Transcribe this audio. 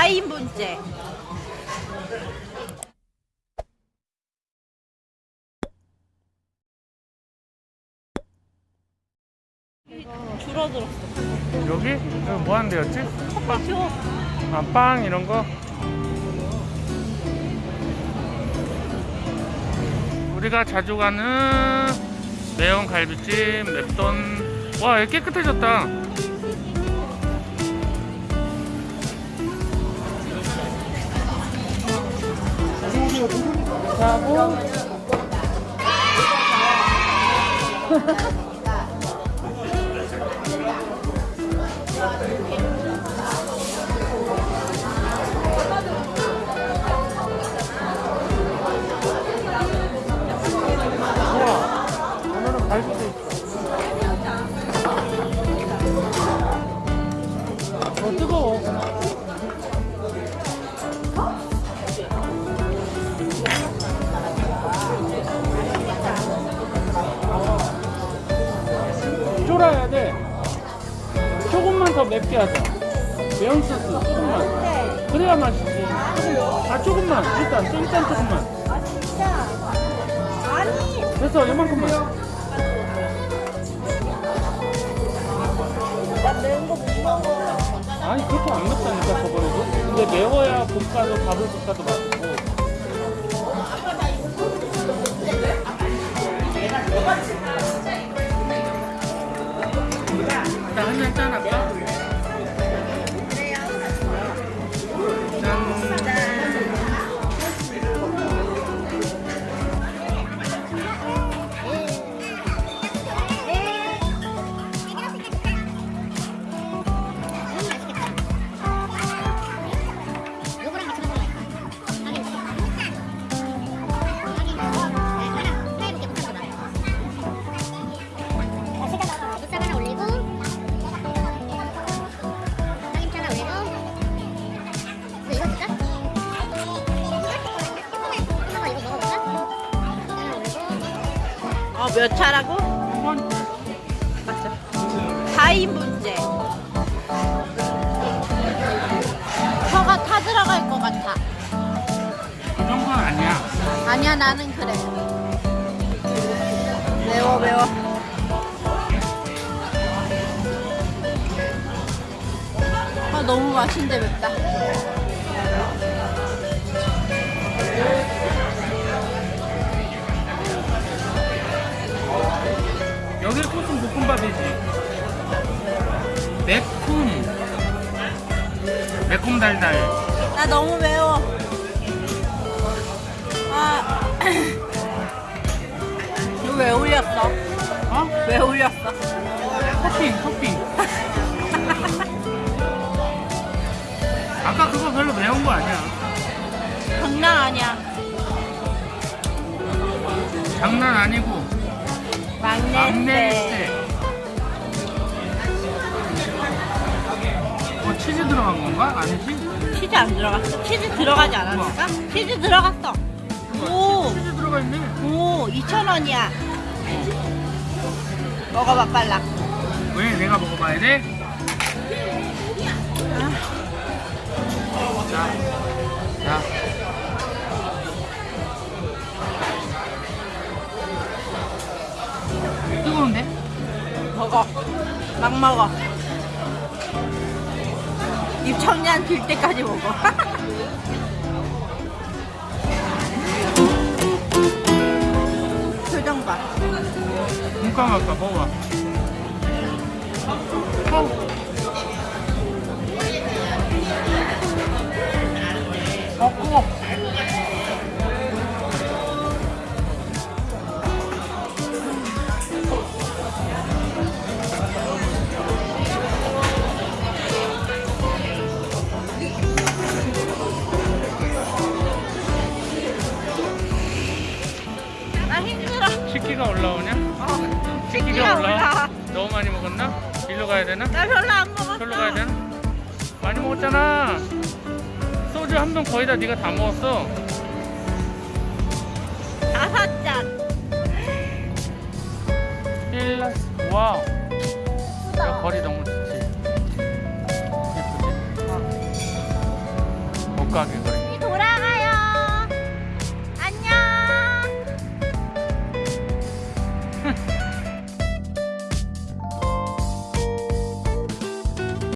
4인분째. 줄어들었어. 여기? 여기 뭐 하는 데였지? 줘. 아, 빵 이런 거? 우리가 자주 가는 매운 갈비찜, 맵돈. 와, 깨끗해졌다. 하고. 어, 뜨거워. 쫄아야 돼. 조금만 더 맵게 하자. 매운 소스 조금만. 그래야 맛있지. 조금, 아, 조금만. 일단, 일단 조금만. 아 진짜. 아니. 됐어, 이만큼만. 나 매운 거 못 먹어. 아니 그렇게 안 맵다니까 저번에도 근데 매워야 볶아도 밥을 볶아도 맛있고 일단 몇 차라고? 맞죠. 4인분째. 혀가 타 들어갈 것 같아. 그 정도는 아니야 아니야 나는 그래. 매워 매워. 아 너무 맛있는데 맵다. 매콤 매콤 달달 나 너무 매워. 아 이거 왜 올렸어? 어? 왜 올렸어? 토핑 토핑 아까 그거 별로 매운 거 아니야 장난 아니야. 장난 아니고 막내 막내 들어간 건가? 아니지? 치즈 안 들어갔어. 치즈 들어가지 않았을까? 치즈 들어갔어. 오, 치즈 들어가 있네. 오, 2,000원이야. 먹어봐, 빨라. 왜 내가 먹어봐야 돼? 자, 자. 뜨거운데? 먹어. 막 먹어. 입 청량 들 때까지 먹어. 표정 봐. 눈 감았다 먹어봐. 어. 먹고. 식기가 올라오냐? 어, 식기가 식기가 올라와? 올라. 너무 많이 먹었나? 일로 가야 되나? 나 별로 안 먹었어. 절로 가야 되나? 많이 먹었잖아. 소주 한 병 거의 다 네가 다 먹었어. 다섯 잔. 일라 와우. 야, 거리 너무 좋지. 예쁘지? 가게 그래.